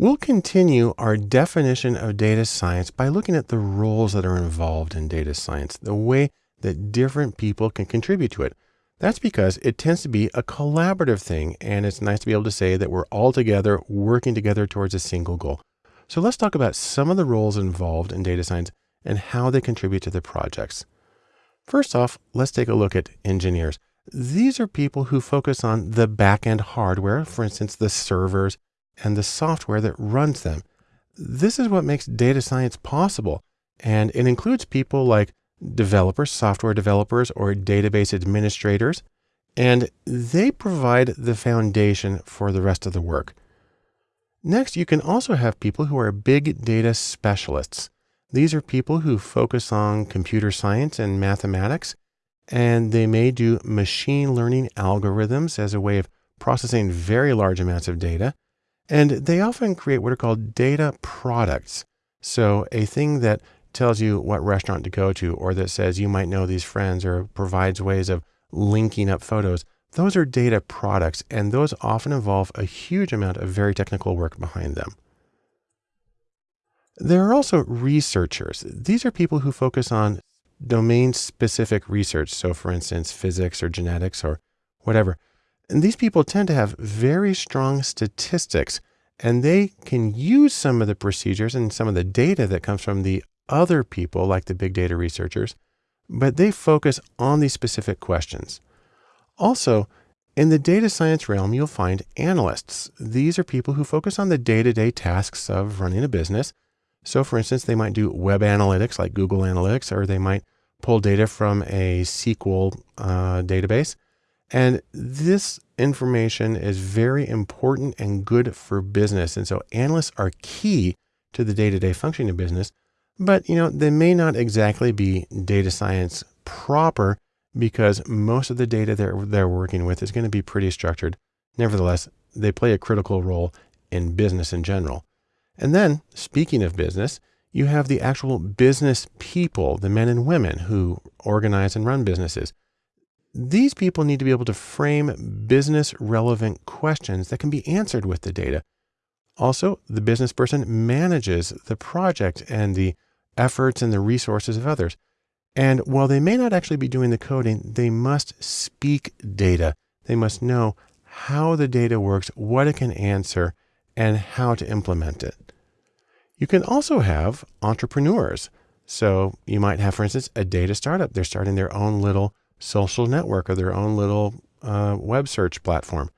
We'll continue our definition of data science by looking at the roles that are involved in data science, the way that different people can contribute to it. That's because it tends to be a collaborative thing, and it's nice to be able to say that we're all together working together towards a single goal. So let's talk about some of the roles involved in data science and how they contribute to the projects. First off, let's take a look at engineers. These are people who focus on the back-end hardware, for instance, the servers and the software that runs them. This is what makes data science possible, and it includes people like developers, software developers, or database administrators, and they provide the foundation for the rest of the work. Next, you can also have people who are big data specialists. These are people who focus on computer science and mathematics, and they may do machine learning algorithms as a way of processing very large amounts of data. And they often create what are called data products. So a thing that tells you what restaurant to go to, or that says you might know these friends, or provides ways of linking up photos. Those are data products, and those often involve a huge amount of very technical work behind them. There are also researchers. These are people who focus on domain specific research. So, for instance, physics or genetics or whatever. And these people tend to have very strong statistics and they can use some of the procedures and some of the data that comes from the other people, like the big data researchers, but they focus on these specific questions. Also, in the data science realm, you'll find analysts. These are people who focus on the day to day tasks of running a business. So, for instance, they might do web analytics like Google Analytics, or they might pull data from a SQL uh, database. And this information is very important and good for business. And so analysts are key to the day to day functioning of business. But, you know, they may not exactly be data science proper because most of the data they're, they're working with is going to be pretty structured. Nevertheless, they play a critical role in business in general. And then, speaking of business, you have the actual business people, the men and women who organize and run businesses. These people need to be able to frame business relevant questions that can be answered with the data. Also, the business person manages the project and the efforts and the resources of others. And while they may not actually be doing the coding, they must speak data. They must know how the data works, what it can answer, and how to implement it. You can also have entrepreneurs. So you might have, for instance, a data startup. They're starting their own little social network or their own little uh, web search platform.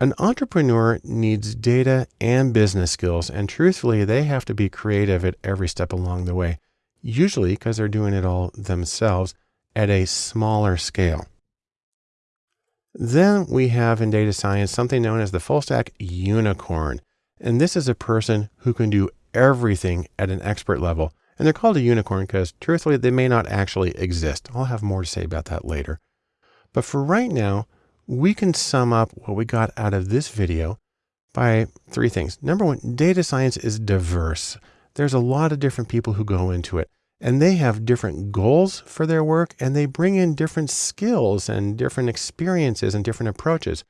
An entrepreneur needs data and business skills, and truthfully, they have to be creative at every step along the way, usually because they're doing it all themselves at a smaller scale. Then we have in data science something known as the full stack unicorn. And this is a person who can do everything at an expert level. And they're called a unicorn because truthfully, they may not actually exist. I'll have more to say about that later. But for right now, we can sum up what we got out of this video by three things. Number one, data science is diverse. There's a lot of different people who go into it and they have different goals for their work and they bring in different skills and different experiences and different approaches.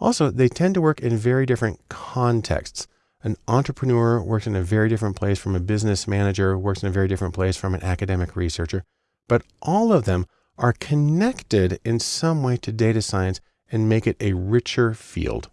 Also, they tend to work in very different contexts. An entrepreneur works in a very different place from a business manager, works in a very different place from an academic researcher, but all of them are connected in some way to data science and make it a richer field.